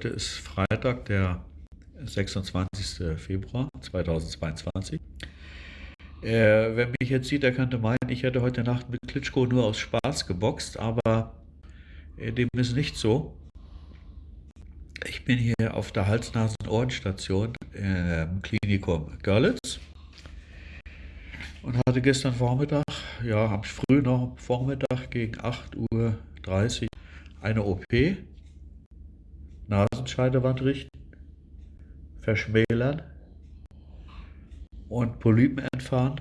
Heute ist Freitag, der 26. Februar 2022. Äh, wer mich jetzt sieht, der könnte meinen, ich hätte heute Nacht mit Klitschko nur aus Spaß geboxt, aber äh, dem ist nicht so. Ich bin hier auf der Hals-Nasen-Ohrenstation im Klinikum Görlitz und hatte gestern Vormittag, ja, am frühen Vormittag gegen 8.30 Uhr eine OP, Nasenscheidewand richten, verschmälern und Polypen entfernen.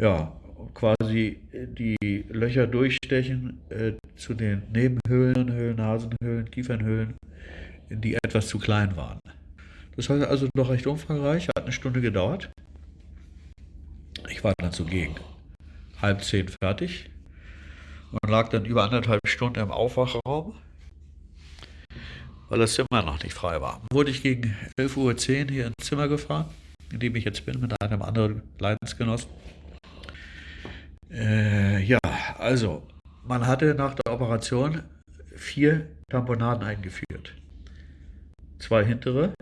Ja, quasi die Löcher durchstechen äh, zu den Nebenhöhlen, Höhlen, Nasenhöhlen, Kiefernhöhlen, die etwas zu klein waren. Das heißt also doch recht umfangreich, hat eine Stunde gedauert. Ich war dann so gegen halb zehn fertig und lag dann über anderthalb Stunden im Aufwachraum, weil das Zimmer noch nicht frei war. Wurde ich gegen 11.10 Uhr hier ins Zimmer gefahren, in dem ich jetzt bin, mit einem anderen Leidensgenossen. Äh, ja, also, man hatte nach der Operation vier Tamponaden eingeführt. Zwei hintere,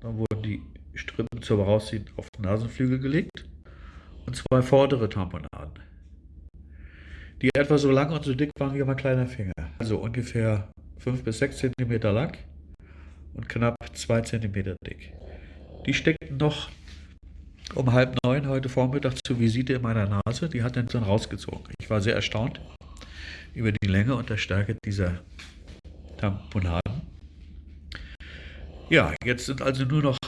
dann wurden die Strippen zum Rausziehen auf den Nasenflügel gelegt und zwei vordere Tamponaden, die etwa so lang und so dick waren wie mein kleiner Finger. Also ungefähr 5 bis 6 cm lang und knapp 2 cm dick. Die steckten noch um halb neun heute Vormittag zur Visite in meiner Nase. Die hat dann so rausgezogen. Ich war sehr erstaunt über die Länge und der Stärke dieser Tamponaden. Ja, jetzt sind also nur noch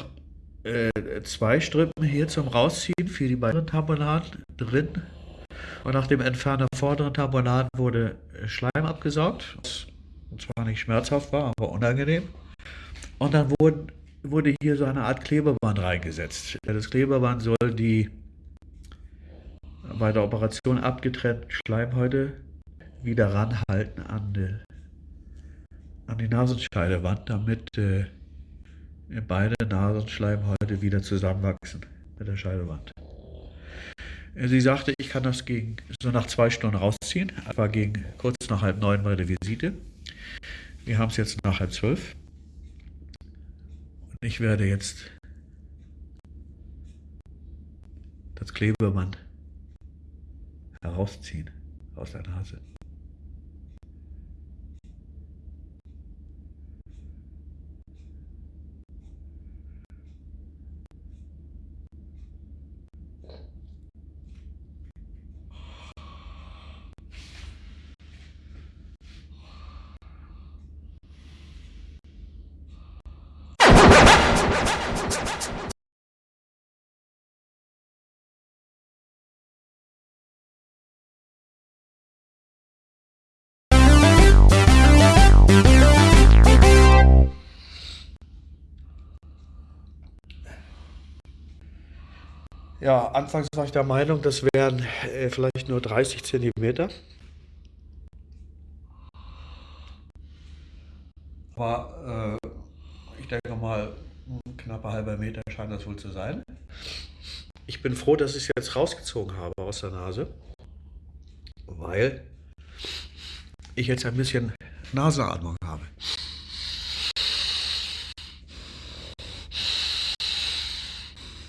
äh, zwei Strippen hier zum Rausziehen für die beiden Tamponaden drin. Und nach dem Entfernen der vorderen Tamponaden wurde Schleim abgesaugt, was zwar nicht schmerzhaft war, aber unangenehm. Und dann wurden, wurde hier so eine Art Klebeband reingesetzt. Das Klebeband soll die bei der Operation abgetrennten Schleimhäute wieder ranhalten an die, an die Nasenscheidewand, damit äh, beide Nasenschleimhäute wieder zusammenwachsen mit der Scheidewand. Sie sagte, ich kann das gegen, so nach zwei Stunden rausziehen. Etwa gegen kurz nach halb neun meine Visite. Wir haben es jetzt nach halb zwölf. Und ich werde jetzt das Klebeband herausziehen aus der Nase. Ja, anfangs war ich der Meinung, das wären äh, vielleicht nur 30 Zentimeter. Aber äh, ich denke mal, knapper halber Meter scheint das wohl zu sein. Ich bin froh, dass ich es jetzt rausgezogen habe aus der Nase, weil ich jetzt ein bisschen Nasenatmung habe.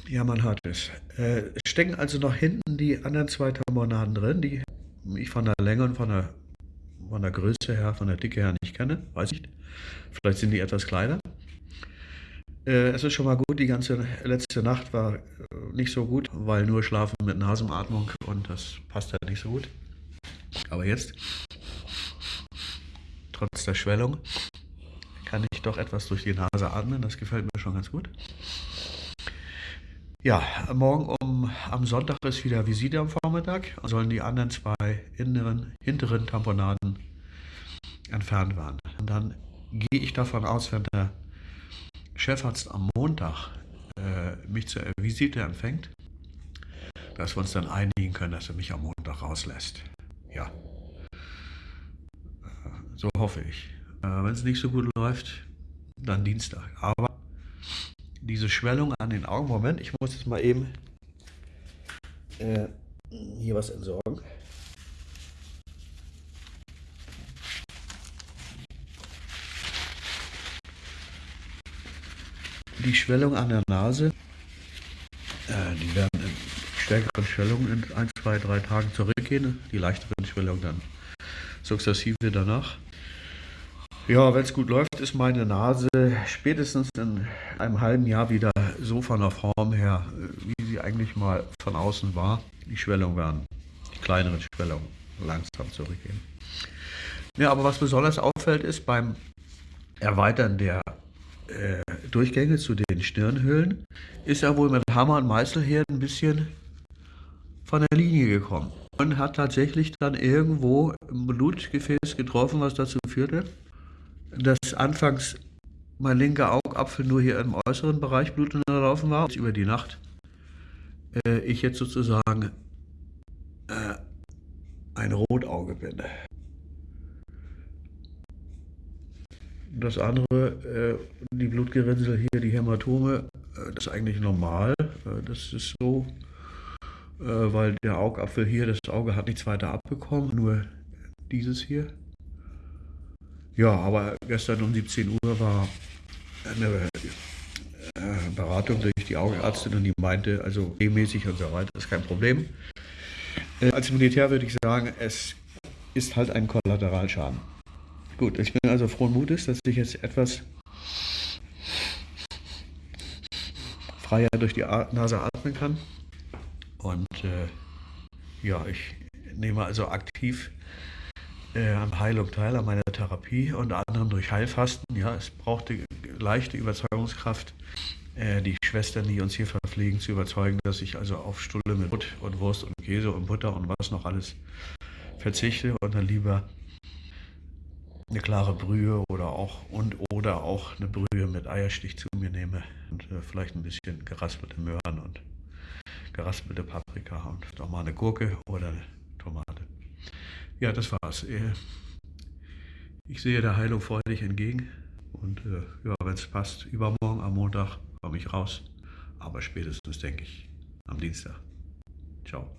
Ja, man hat es. Äh, stecken also noch hinten die anderen zwei Tamponaden drin, die ich von der Länge und von der, von der Größe her, von der Dicke her nicht kenne. Weiß ich nicht. Vielleicht sind die etwas kleiner. Äh, es ist schon mal gut, die ganze letzte Nacht war äh, nicht so gut, weil nur Schlafen mit Nasenatmung und das passt halt nicht so gut. Aber jetzt, trotz der Schwellung, kann ich doch etwas durch die Nase atmen. Das gefällt mir schon ganz gut. Ja, morgen um, am Sonntag ist wieder Visite am Vormittag. Sollen die anderen zwei inneren, hinteren Tamponaden entfernt werden. Und dann gehe ich davon aus, wenn der Chefarzt am Montag äh, mich zur Visite empfängt, dass wir uns dann einigen können, dass er mich am Montag rauslässt. Ja, äh, so hoffe ich. Äh, wenn es nicht so gut läuft, dann Dienstag. Aber diese Schwellung an den Augen. Moment, ich muss jetzt mal eben äh, hier was entsorgen. Die Schwellung an der Nase, äh, die werden in stärkeren Schwellungen in 1, 2, 3 Tagen zurückgehen, die leichteren Schwellungen dann sukzessive danach. Ja, wenn es gut läuft, ist meine Nase spätestens in einem halben Jahr wieder so von der Form her, wie sie eigentlich mal von außen war. Die Schwellungen werden, die kleineren Schwellungen, langsam zurückgehen. Ja, aber was besonders auffällt, ist beim Erweitern der äh, Durchgänge zu den Stirnhöhlen, ist er wohl mit Hammer und Meißel her ein bisschen von der Linie gekommen und hat tatsächlich dann irgendwo ein Blutgefäß getroffen, was dazu führte, dass anfangs mein linker Augapfel nur hier im äußeren Bereich Blut unterlaufen war. Über die Nacht äh, ich jetzt sozusagen äh, ein Rotauge bin. Das andere, äh, die Blutgerinnsel hier, die Hämatome, äh, das ist eigentlich normal. Äh, das ist so, weil der Augapfel hier, das Auge hat nichts weiter abbekommen, nur dieses hier. Ja, aber gestern um 17 Uhr war eine Beratung durch die Augenärztin und die meinte, also regelmäßig und so weiter, ist kein Problem. Als Militär würde ich sagen, es ist halt ein Kollateralschaden. Gut, ich bin also frohen Mutes, dass ich jetzt etwas freier durch die Nase atmen kann. Und äh, ja, ich nehme also aktiv äh, an Heilung teil, an meiner Therapie, unter anderem durch Heilfasten. Ja, es brauchte leichte Überzeugungskraft, äh, die Schwestern, die uns hier verpflegen, zu überzeugen, dass ich also auf Stulle mit Brot und Wurst und Käse und Butter und was noch alles verzichte und dann lieber eine klare Brühe oder auch und oder auch eine Brühe mit Eierstich zu mir nehme und äh, vielleicht ein bisschen geraspelte Möhren und geraspelte Paprika und doch mal eine Gurke oder eine Tomate. Ja, das war's. Äh, ich sehe der Heilung freudig entgegen und äh, ja, wenn es passt, übermorgen am Montag komme ich raus, aber spätestens denke ich am Dienstag. Ciao.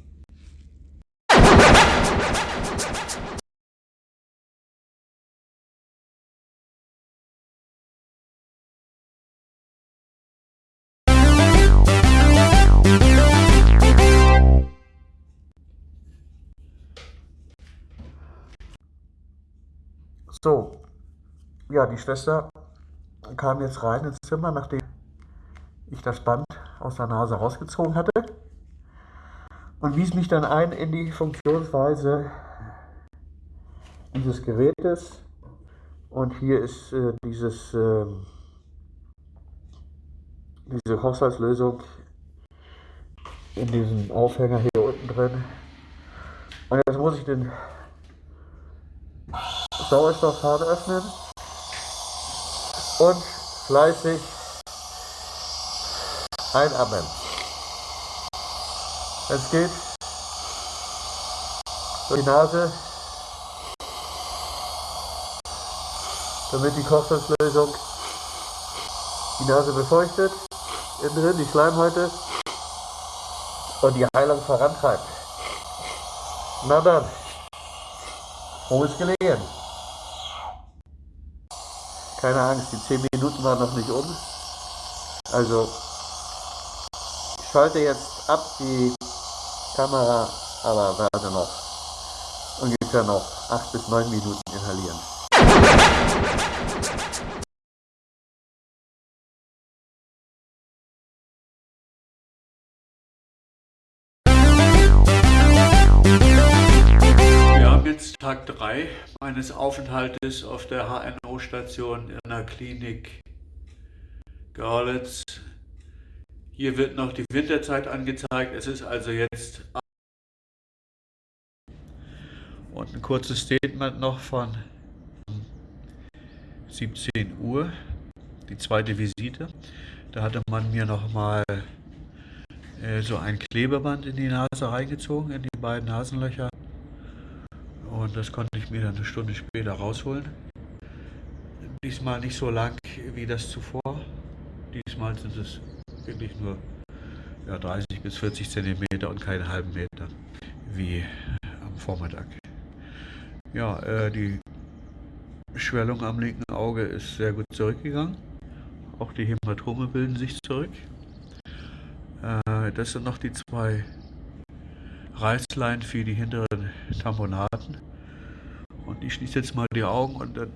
So, ja, die Schwester kam jetzt rein ins Zimmer, nachdem ich das Band aus der Nase rausgezogen hatte und wies mich dann ein in die Funktionsweise dieses Gerätes. Und hier ist äh, dieses, äh, diese Haushaltslösung in diesem Aufhänger hier unten drin. Und jetzt muss ich den Sauerstoffhahn öffnen und fleißig einatmen. Es geht durch die Nase, damit die Kochsalzlösung die Nase befeuchtet, innen drin die Schleimhäute und die Heilung vorantreibt. Na dann, frohes Gelegen. Keine Angst, die 10 Minuten waren noch nicht um. Also, ich schalte jetzt ab die Kamera, aber werde noch ungefähr noch 8 bis 9 Minuten 3 meines Aufenthaltes auf der HNO-Station in der Klinik Görlitz. Hier wird noch die Winterzeit angezeigt. Es ist also jetzt und ein kurzes Statement noch von 17 Uhr, die zweite Visite. Da hatte man mir noch mal äh, so ein Klebeband in die Nase reingezogen, in die beiden Nasenlöcher. Und das konnte ich mir dann eine Stunde später rausholen. Diesmal nicht so lang wie das zuvor. Diesmal sind es wirklich nur ja, 30 bis 40 Zentimeter und keinen halben Meter wie am Vormittag. Ja, äh, die Schwellung am linken Auge ist sehr gut zurückgegangen. Auch die Hämatome bilden sich zurück. Äh, das sind noch die zwei Reißlein für die hinteren Tamponaden. Ich schließe jetzt mal die Augen und dann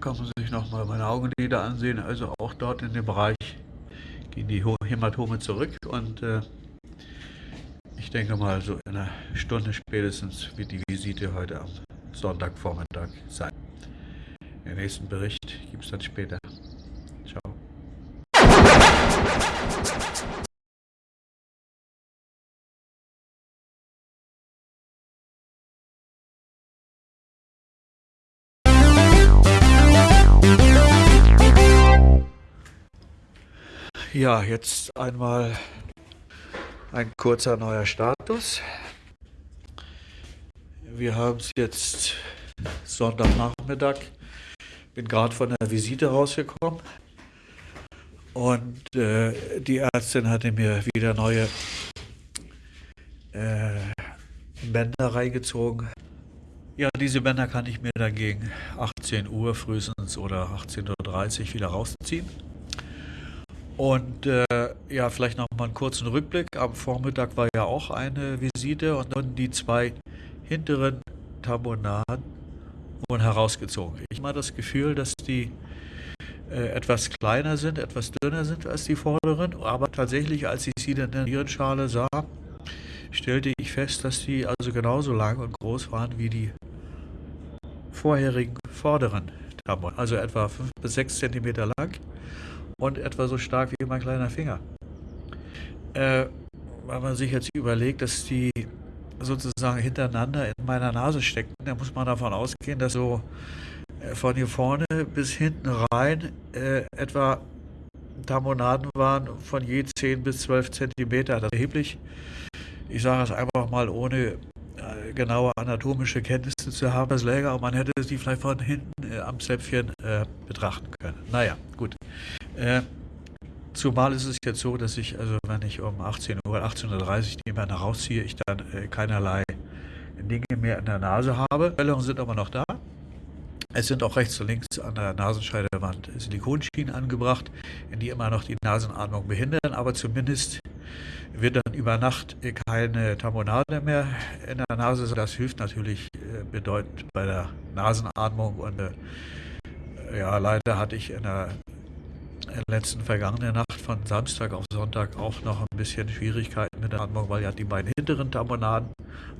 kann man sich nochmal meine Augenlider ansehen. Also auch dort in dem Bereich gehen die Hämatome zurück und äh, ich denke mal so in einer Stunde spätestens wird die Visite heute am Sonntagvormittag sein. Den nächsten Bericht gibt es dann später. Ja, jetzt einmal ein kurzer neuer Status. Wir haben es jetzt Sonntagnachmittag. Bin gerade von der Visite rausgekommen und äh, die Ärztin hatte mir wieder neue äh, Bänder reingezogen. Ja, diese Bänder kann ich mir dann gegen 18 Uhr frühestens oder 18.30 Uhr wieder rausziehen. Und äh, ja, vielleicht noch mal einen kurzen Rückblick. Am Vormittag war ja auch eine Visite und dann die zwei hinteren Tambonaden wurden herausgezogen. Ich habe mal das Gefühl, dass die äh, etwas kleiner sind, etwas dünner sind als die vorderen, aber tatsächlich, als ich sie dann in der Nierenschale sah, stellte ich fest, dass die also genauso lang und groß waren wie die vorherigen vorderen Tambonaden, also etwa 5 bis 6 cm lang und etwa so stark wie mein kleiner Finger. Äh, weil man sich jetzt überlegt, dass die sozusagen hintereinander in meiner Nase stecken, dann muss man davon ausgehen, dass so äh, von hier vorne bis hinten rein äh, etwa Tammonaden waren von je 10 bis 12 Zentimeter. Das ist erheblich. Ich sage es einfach mal, ohne äh, genaue anatomische Kenntnisse zu haben, das läge, aber man hätte sie vielleicht von hinten äh, am Zäpfchen äh, betrachten können. Naja, gut. Äh, zumal ist es jetzt so, dass ich, also wenn ich um 18 Uhr, 18.30 Uhr Männer rausziehe, ich dann äh, keinerlei Dinge mehr in der Nase habe. Wellungen sind aber noch da. Es sind auch rechts und links an der Nasenscheidewand Silikonschienen angebracht, die immer noch die Nasenatmung behindern, aber zumindest wird dann über Nacht keine Tamponade mehr in der Nase. Das hilft natürlich äh, bedeutend bei der Nasenatmung und äh, ja, leider hatte ich in der letzten vergangenen Nacht von Samstag auf Sonntag auch noch ein bisschen Schwierigkeiten mit der Atmung, weil ja die beiden hinteren Tamponaden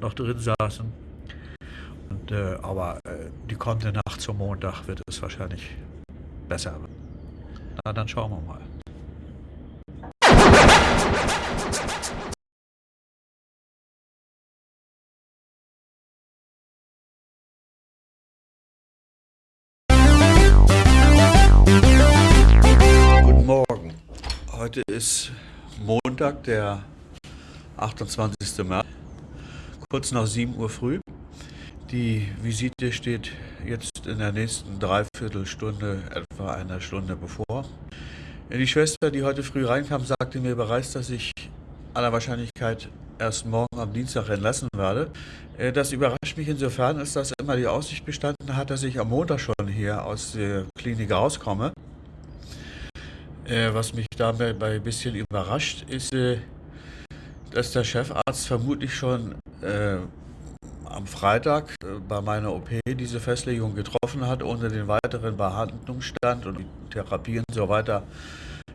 noch drin saßen. Und, äh, aber äh, die kommende Nacht zum Montag wird es wahrscheinlich besser. Na, dann schauen wir mal. Heute ist Montag, der 28. März, kurz nach 7 Uhr früh. Die Visite steht jetzt in der nächsten Dreiviertelstunde, etwa einer Stunde bevor. Die Schwester, die heute früh reinkam, sagte mir bereits, dass ich aller Wahrscheinlichkeit erst morgen am Dienstag entlassen werde. Äh, das überrascht mich insofern, als dass immer die Aussicht bestanden hat, dass ich am Montag schon hier aus der Klinik rauskomme. Äh, was mich dabei ein bisschen überrascht, ist, äh, dass der Chefarzt vermutlich schon äh, am Freitag äh, bei meiner OP diese Festlegung getroffen hat, ohne den weiteren Behandlungsstand und die Therapie und so weiter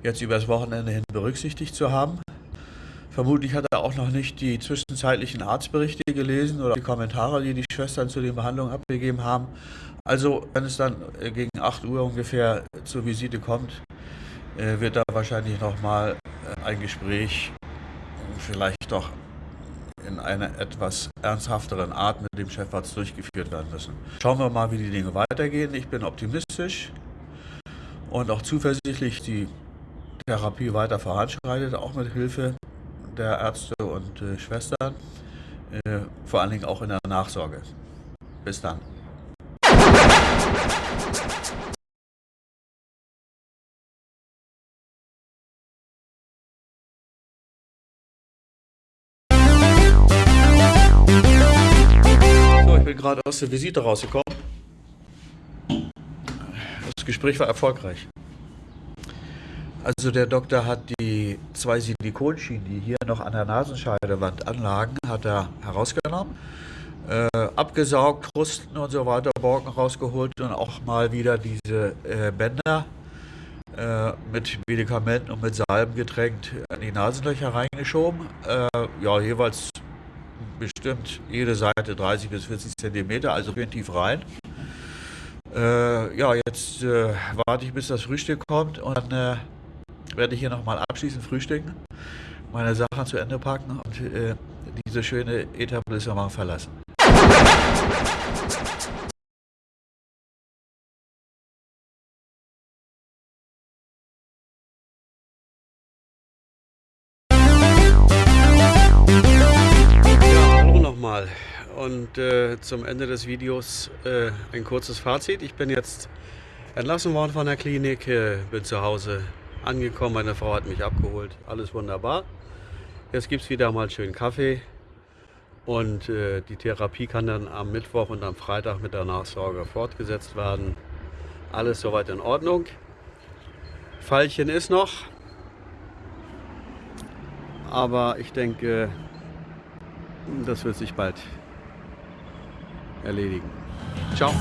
jetzt übers Wochenende hin berücksichtigt zu haben. Vermutlich hat er auch noch nicht die zwischenzeitlichen Arztberichte gelesen oder die Kommentare, die die Schwestern zu den Behandlungen abgegeben haben. Also, wenn es dann äh, gegen 8 Uhr ungefähr zur Visite kommt, wird da wahrscheinlich nochmal äh, ein Gespräch vielleicht doch in einer etwas ernsthafteren Art mit dem Chefarzt durchgeführt werden müssen. Schauen wir mal, wie die Dinge weitergehen. Ich bin optimistisch und auch zuversichtlich, die Therapie weiter voranschreitet, auch mit Hilfe der Ärzte und äh, Schwestern, äh, vor allen Dingen auch in der Nachsorge. Bis dann. Gerade aus der Visite rausgekommen. Das Gespräch war erfolgreich. Also der Doktor hat die zwei Silikonschienen, die hier noch an der Nasenscheidewand anlagen, hat er herausgenommen, äh, abgesaugt, Krusten und so weiter, Borken rausgeholt und auch mal wieder diese äh, Bänder äh, mit Medikamenten und mit Salben getränkt an die Nasenlöcher reingeschoben. Äh, ja, jeweils bestimmt jede Seite 30 bis 40 Zentimeter, also schön tief rein. Äh, ja, jetzt äh, warte ich, bis das Frühstück kommt und dann werde ich hier nochmal abschließend frühstücken, meine Sachen zu Ende packen und äh, diese schöne Etablissement verlassen. Und äh, zum Ende des Videos äh, ein kurzes Fazit. Ich bin jetzt entlassen worden von der Klinik, äh, bin zu Hause angekommen, meine Frau hat mich abgeholt, alles wunderbar. Jetzt gibt es wieder mal schön Kaffee und äh, die Therapie kann dann am Mittwoch und am Freitag mit der Nachsorge fortgesetzt werden. Alles soweit in Ordnung. Fallchen ist noch, aber ich denke, das wird sich bald erledigen. Ciao.